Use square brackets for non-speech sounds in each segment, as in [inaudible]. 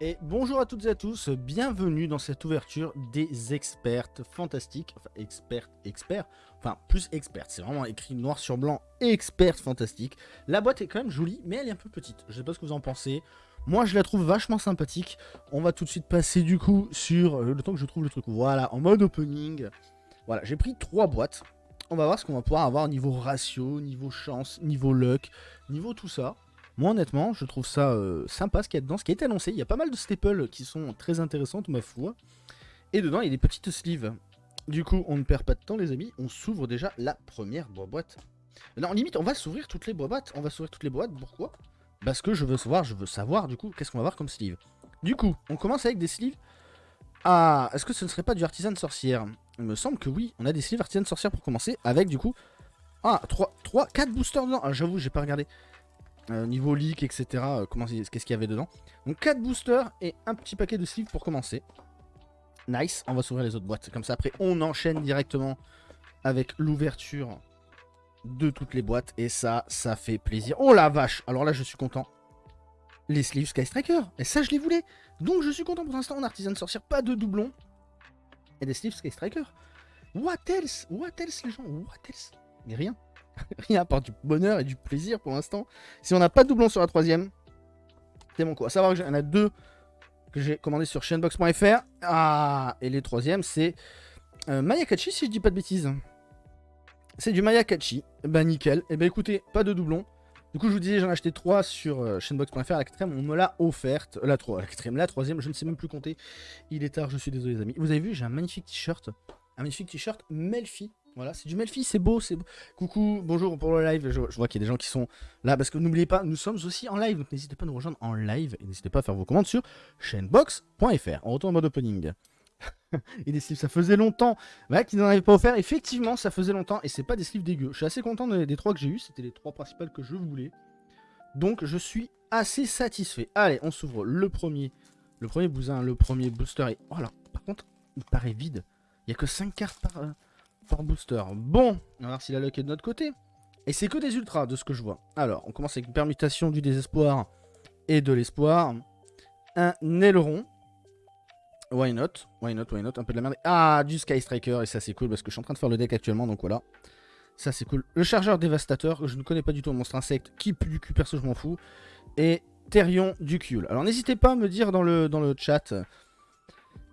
Et bonjour à toutes et à tous, bienvenue dans cette ouverture des expertes fantastiques, enfin expertes, experts, enfin plus expertes, c'est vraiment écrit noir sur blanc, expertes fantastiques. La boîte est quand même jolie, mais elle est un peu petite, je sais pas ce que vous en pensez. Moi je la trouve vachement sympathique, on va tout de suite passer du coup sur, euh, le temps que je trouve le truc, voilà, en mode opening. Voilà, j'ai pris trois boîtes, on va voir ce qu'on va pouvoir avoir niveau ratio, niveau chance, niveau luck, niveau tout ça. Moi, honnêtement, je trouve ça euh, sympa ce qu'il y a dedans, ce qui est annoncé. Il y a pas mal de staples qui sont très intéressantes, ma foi. Et dedans, il y a des petites sleeves. Du coup, on ne perd pas de temps, les amis. On s'ouvre déjà la première boîte. Non, limite, on va s'ouvrir toutes les boîtes. On va s'ouvrir toutes les boîtes. Pourquoi? Parce que je veux savoir, je veux savoir, du coup, qu'est-ce qu'on va avoir comme sleeve. Du coup, on commence avec des sleeves. Ah, est-ce que ce ne serait pas du artisan sorcière? Il me semble que oui. On a des sleeves artisan sorcière pour commencer. Avec, du coup... Ah, 3, 3 4 boosters dedans. Ah, j'avoue, j'ai pas regardé. Euh, niveau leak, etc. Euh, qu'est-ce qu'il y avait dedans. Donc 4 boosters et un petit paquet de sleeves pour commencer. Nice, on va s'ouvrir les autres boîtes. Comme ça, après, on enchaîne directement avec l'ouverture de toutes les boîtes. Et ça, ça fait plaisir. Oh la vache Alors là, je suis content. Les sleeves Sky Striker. Et ça, je les voulais. Donc, je suis content pour l'instant. On artisan de sorcière, pas de doublons. Et des sleeves Sky Striker. What else? What else, les gens? What else? Mais rien. [laughs] Rien à part du bonheur et du plaisir pour l'instant. Si on n'a pas de doublon sur la troisième, c'est mon coup. À savoir que j'en a deux que j'ai commandé sur chainbox.fr. Ah, et les troisièmes, c'est euh, Mayakachi, si je dis pas de bêtises. C'est du Mayakachi. Bah nickel. Et eh bah ben, écoutez, pas de doublon. Du coup, je vous disais, j'en ai acheté trois sur euh, chainbox.fr. La on me l'a offerte. La, 3, la la troisième, je ne sais même plus compter. Il est tard, je suis désolé, les amis. Vous avez vu, j'ai un magnifique t-shirt. Un magnifique t-shirt Melfi voilà, c'est du Melfi, c'est beau, c'est beau. Coucou, bonjour pour le live. Je, vois qu'il y a des gens qui sont là parce que n'oubliez pas, nous sommes aussi en live. Donc n'hésitez pas à nous rejoindre en live et n'hésitez pas à faire vos commandes sur chainbox.fr. On retourne en mode opening. et des sleeves, ça faisait longtemps voilà, qu'ils n'en avaient pas offert. Effectivement, ça faisait longtemps et c'est pas des sleeves dégueux. Je suis assez content des, trois que j'ai eu. C'était les trois principales que je voulais. Donc je suis assez satisfait. Allez, on s'ouvre le premier. Le premier bousin, le premier booster. Et voilà, par contre, il paraît vide. Il n'y a que 5 cartes par. Par booster. Bon, on va voir si la luck est de notre côté. Et c'est que des ultras de ce que je vois. Alors, on commence avec une permutation du désespoir et de l'espoir. Un aileron. Why not? Why not, why not? Un peu de la merde. Ah, du Sky Striker. Et ça, c'est cool parce que je suis en train de faire le deck actuellement. Donc voilà. Ça, c'est cool. Le chargeur dévastateur. Je ne connais pas du tout monstre insecte. Qui pue du cul, perso, je m'en fous. Et Therion du Cule. Alors, n'hésitez pas à me dire dans le chat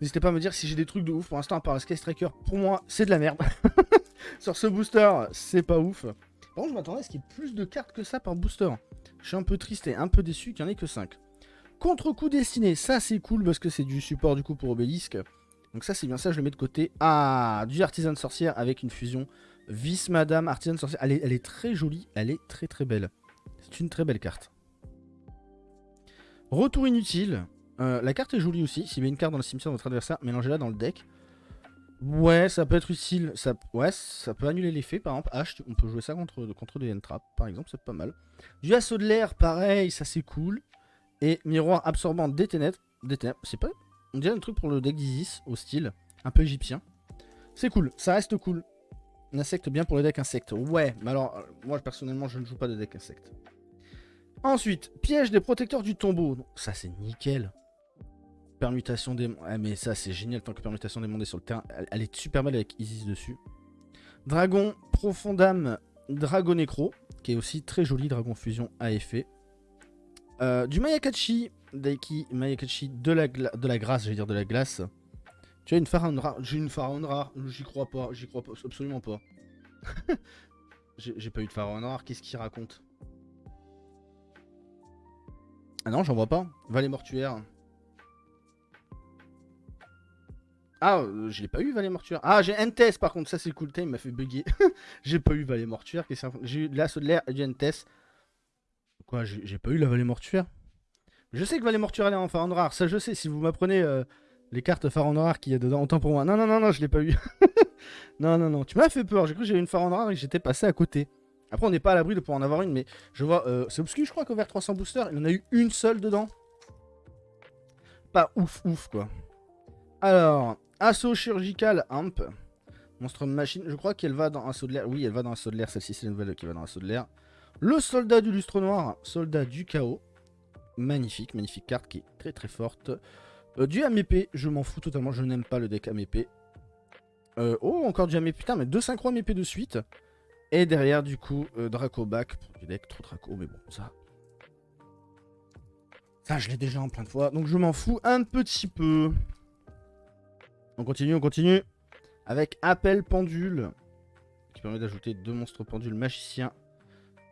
N'hésitez pas à me dire si j'ai des trucs de ouf. Pour l'instant, à part le Sky Striker, pour moi, c'est de la merde. [laughs] Sur ce booster, c'est pas ouf. Par contre, je m'attendais à ce qu'il y ait plus de cartes que ça par booster. Je suis un peu triste et un peu déçu qu'il n'y en ait que 5. Contre-coup destiné, ça c'est cool parce que c'est du support du coup pour Obélisque. Donc ça c'est bien ça, je le mets de côté. Ah, du Artisan Sorcière avec une fusion. Vice Madame Artisan Sorcière. Elle est, elle est très jolie, elle est très très belle. C'est une très belle carte. Retour inutile. Euh, la carte est jolie aussi. S'il y avait une carte dans le cimetière de votre adversaire, mélangez-la dans le deck. Ouais, ça peut être utile. Ça, ouais, ça peut annuler l'effet. Par exemple, H, on peut jouer ça contre, contre des N-Trap, par exemple, c'est pas mal. Du assaut de l'air, pareil, ça c'est cool. Et miroir absorbant des ténèbres. Des ténèbres, c'est pas. On dirait un truc pour le deck d'Isis, au style, un peu égyptien. C'est cool, ça reste cool. Un insecte bien pour le deck insecte. Ouais, mais alors, euh, moi personnellement, je ne joue pas de deck insecte. Ensuite, piège des protecteurs du tombeau. ça c'est nickel. Permutation des... Ah mais ça c'est génial tant que permutation des mondes est sur le terrain. Elle, est super mal avec Isis dessus. Dragon Profondam Dragon Necro, qui est aussi très joli, Dragon Fusion à effet. Euh, du Mayakachi, Daiki Mayakachi de la, de la grâce, dire de la glace. Tu as une pharaon rare, j'ai une pharaon rare, j'y crois pas, j'y crois pas, absolument pas. [laughs] j'ai pas eu de pharaon rare, qu'est-ce qu'il raconte? Ah non, j'en vois pas. Valet mortuaire. Ah, euh, je l'ai pas eu, Valet Mortuaire. Ah, j'ai Entes par contre, ça c'est cool. Il m'a fait bugger. [laughs] j'ai pas eu Valet Mortuaire. J'ai eu l'assaut de l'air et du Entes. Quoi, j'ai pas eu la Vallée Mortuaire? Je sais que Vallée Mortuaire elle est en Pharaon rare. Ça, je sais. Si vous m'apprenez euh, les cartes Pharaon rare qu'il y a dedans, autant pour moi. Non, non, non, non, je l'ai pas eu. [laughs] non, non, non. Tu m'as fait peur. J'ai cru que j'avais une Pharaon rare et j'étais passé à côté. Après, on n'est pas à l'abri de pouvoir en avoir une, mais je vois. Euh, c'est obscur, je crois qu'au vers 300 boosters, il en a eu une seule dedans. Pas ouf, ouf, quoi. Alors, Assaut chirurgical Amp. Monstre machine. Je crois qu'elle va dans Assaut de l'air. Oui, elle va dans Assaut de l'air. Celle-ci, c'est la nouvelle qui va dans Assaut de l'air. Le soldat du lustre noir. Soldat du chaos. Magnifique, magnifique carte qui est très très forte. Euh, du MEP, je m'en fous totalement, je n'aime pas le deck MEP. Euh, oh, encore du MEP, putain, mais deux synchro MEP de suite. Et derrière, du coup, euh, Draco back. Du deck trop Draco, mais bon, ça... Ça, je l'ai déjà en plein de fois, donc je m'en fous un petit peu. On continue, on continue. Avec Appel Pendule, qui permet d'ajouter deux monstres pendules magiciens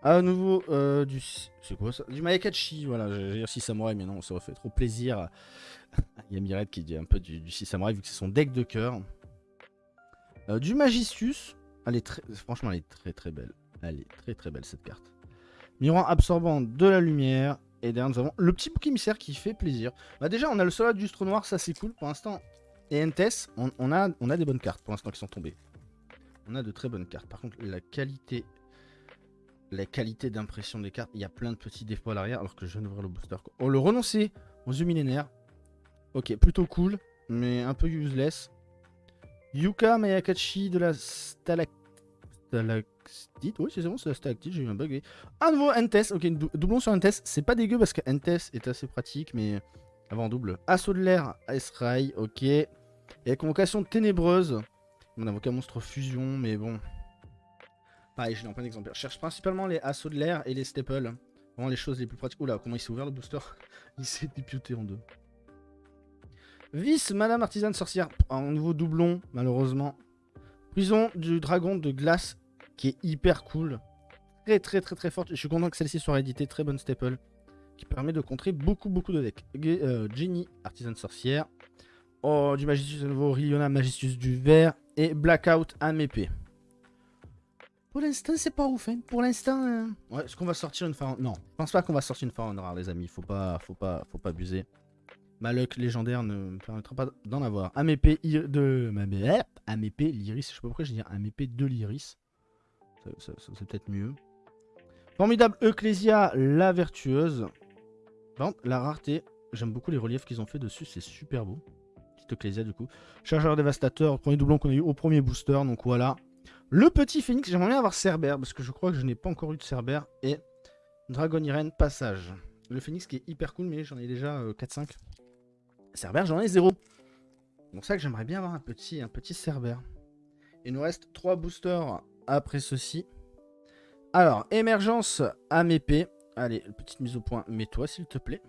à nouveau, euh, du... C'est quoi ça? Du Mayakachi, voilà, j'ai dire 6 samouraïs, mais non, ça aurait fait trop plaisir. Il y a Miret qui dit un peu du, 6 samouraïs, vu que c'est son deck de cœur. Euh, du Magicius. Elle est très... Franchement, elle est très très belle. Elle est très très belle, cette carte. Miroir absorbant de la lumière. Et derrière, nous avons le petit bouc émissaire qui fait plaisir. Bah déjà, on a le soldat du noir, ça c'est cool. Pour l'instant, et NTS, on, a, on a des bonnes cartes pour l'instant qui sont tombées. On a de très bonnes cartes. Par contre, la qualité la qualité d'impression des cartes. Il y a plein de petits défauts à l'arrière alors que je viens d'ouvrir le booster. On le renoncer aux yeux millénaires. Ok, plutôt cool, mais un peu useless. Yuka Mayakachi de la stalactite. Oui, c'est bon, c'est la stalactite, j'ai eu un bug. À nouveau, Entes. Ok, doublon sur Entes. C'est pas dégueu parce que Entes est assez pratique, mais avant double. Assaut de l'air, Ice Ray, ok. Et convocation ténébreuse. Mon avocat monstre fusion, mais bon, Pareil, je l'ai en plein d'exemplaires. Je cherche principalement les assauts de l'air et les staples. Vraiment les choses les plus pratiques. Oula, comment il s'est ouvert le booster? [laughs] Il s'est député en deux. Vice, Madame Artisane Sorcière. Un nouveau doublon, malheureusement. Prison du dragon de glace, qui est hyper cool. Très très très très forte. Je suis content que celle-ci soit rééditée. Très bonne staple. Qui permet de contrer beaucoup beaucoup de decks. Euh, Jenny, Artisane Sorcière. Oh, du Magicius de nouveau. Riona, Magicius du vert. Et Blackout, épée. Pour l'instant, c'est pas ouf. Hein. Pour l'instant, euh, ouais, est-ce qu'on va sortir une pharaon Non, je pense pas qu'on va sortir une pharaon rare, les amis. Faut pas, faut pas, faut pas abuser. Ma luck légendaire ne me permettra pas d'en avoir. Un épée de... Un épée l'iris. Je sais pas pourquoi je dis un épée de l'iris. C'est peut-être mieux. Formidable Ecclesia, la vertueuse. Par contre, la rareté, j'aime beaucoup les reliefs qu'ils ont fait dessus. C'est super beau. Petite Ecclesia, du coup. Chargeur dévastateur, premier doublon qu'on a eu au premier booster. Donc voilà. Le petit phénix, j'aimerais bien avoir Cerber, parce que je crois que je n'ai pas encore eu de Cerber. Et Dragon Irene, passage. Le phénix qui est hyper cool, mais j'en ai déjà 4-5. Euh, Cerber, j'en ai 0. Donc ça que j'aimerais bien avoir un petit, un petit Cerber. Il nous reste 3 boosters après ceci. Alors, émergence épée. Allez, petite mise au point, mets-toi s'il te plaît.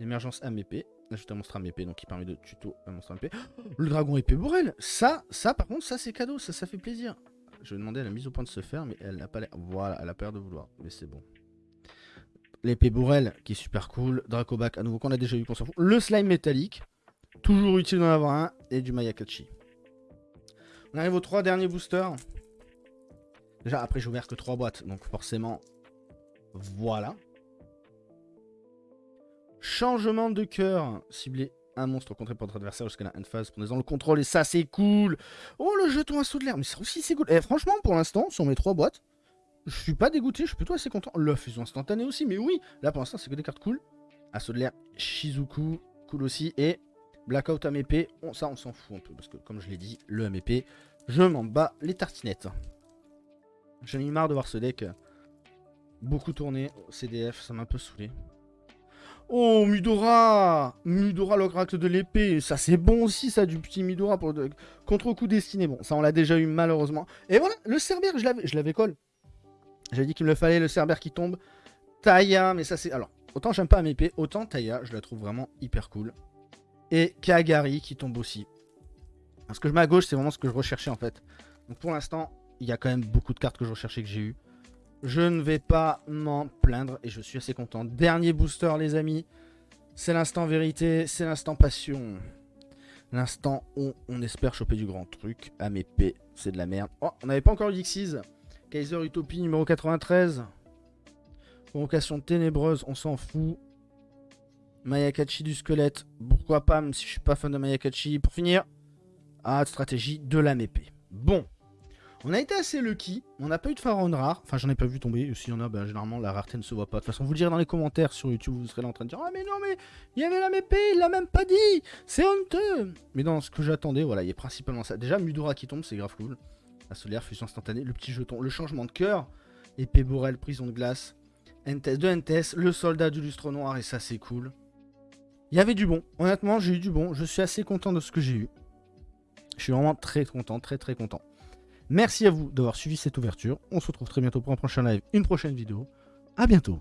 Émergence épée. Ajoute un monstre à épée, donc qui permet de tuto un monstre à épée. [gasps] le dragon épée bourrel Ça, ça par contre, ça c'est cadeau, ça, ça fait plaisir. Je vais demander à la mise au point de se faire, mais elle n'a pas l'air... Voilà, elle a peur de vouloir, mais c'est bon. L'épée bourrelle, qui est super cool. Dracobac, à nouveau, qu'on a déjà eu, qu'on s'en fout. Le slime métallique, toujours utile d'en avoir un. Et du Mayakachi. On arrive aux trois derniers boosters. Déjà, après, j'ai ouvert que trois boîtes, donc forcément, voilà. Changement de cœur, ciblé un monstre contré par votre adversaire jusqu'à la end phase, prenez-en le contrôle et ça c'est cool. Oh le jeton assaut de l'air, mais ça aussi c'est cool. Eh, franchement pour l'instant sur mes trois boîtes, je suis pas dégoûté, je suis plutôt assez content. La fusion instantanée aussi, mais oui, là pour l'instant c'est que des cartes cool. Assaut de l'air, Shizuku, cool aussi, et Blackout MEP, on, ça on s'en fout un peu, parce que comme je l'ai dit, le MEP, je m'en bats les tartinettes. J'en ai marre de voir ce deck beaucoup tourner au CDF, ça m'a un peu saoulé. Oh, Mudora Mudora, l'oracle de l'épée. Ça, c'est bon aussi, ça, du petit Mudora pour de... contre-coup destiné. Bon, ça, on l'a déjà eu, malheureusement. Et voilà, le Cerbère, je l'avais colle. J'avais dit qu'il me le fallait, le Cerbère qui tombe. Taya, mais ça, c'est... Alors, autant j'aime pas épée, autant Taya, je la trouve vraiment hyper cool. Et Kagari qui tombe aussi. Parce que je mets à gauche, c'est vraiment ce que je recherchais, en fait. Donc, pour l'instant, il y a quand même beaucoup de cartes que je recherchais que j'ai eu. Je ne vais pas m'en plaindre et je suis assez content. Dernier booster les amis. C'est l'instant vérité, c'est l'instant passion. L'instant où on espère choper du grand truc. À mes P, c'est de la merde. Oh, on n'avait pas encore eu Dixies. Kaiser Utopie numéro 93. Convocation ténébreuse, on s'en fout. Mayakachi du squelette. Pourquoi pas, même si je suis pas fan de Mayakachi. Pour finir, ah, stratégie de la mépée. Bon. On a été assez lucky, on n'a pas eu de pharaon rare, enfin j'en ai pas vu tomber, s'il y en a, ben, généralement la rareté ne se voit pas. De toute façon, vous le direz dans les commentaires sur YouTube, vous serez là en train de dire « Ah mais non mais, il y avait la mépée, il l'a même pas dit C'est honteux !» Mais dans ce que j'attendais, voilà, il y a principalement ça. Déjà, Mudora qui tombe, c'est grave cool. La solaire, fusion instantanée, le petit jeton, le changement de cœur, épée Borel, prison de glace, de NTS, le soldat du lustre noir, et ça c'est cool. Il y avait du bon. Honnêtement, j'ai eu du bon. Je suis assez content de ce que j'ai eu. Je suis vraiment très content, très très content. Merci à vous d'avoir suivi cette ouverture. On se retrouve très bientôt pour un prochain live, une prochaine vidéo. A bientôt